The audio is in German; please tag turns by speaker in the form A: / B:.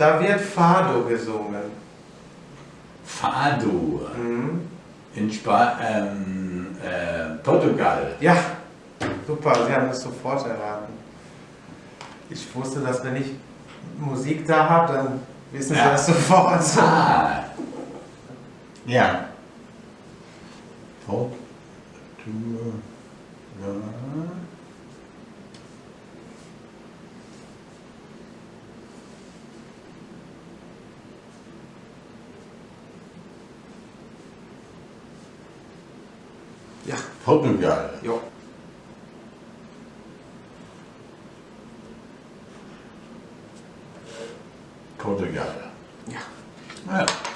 A: Da wird Fado gesungen.
B: Fado.
A: Mhm.
B: In Spa ähm, äh, Portugal.
A: Ja, super, Sie haben es sofort erraten. Ich wusste, dass wenn ich Musik da habe, dann wissen Sie
B: Ja.
A: das sofort.
B: Ah. Ja. Portugal.
A: Ja.
B: Hope
A: we've got it. Yeah. Yeah.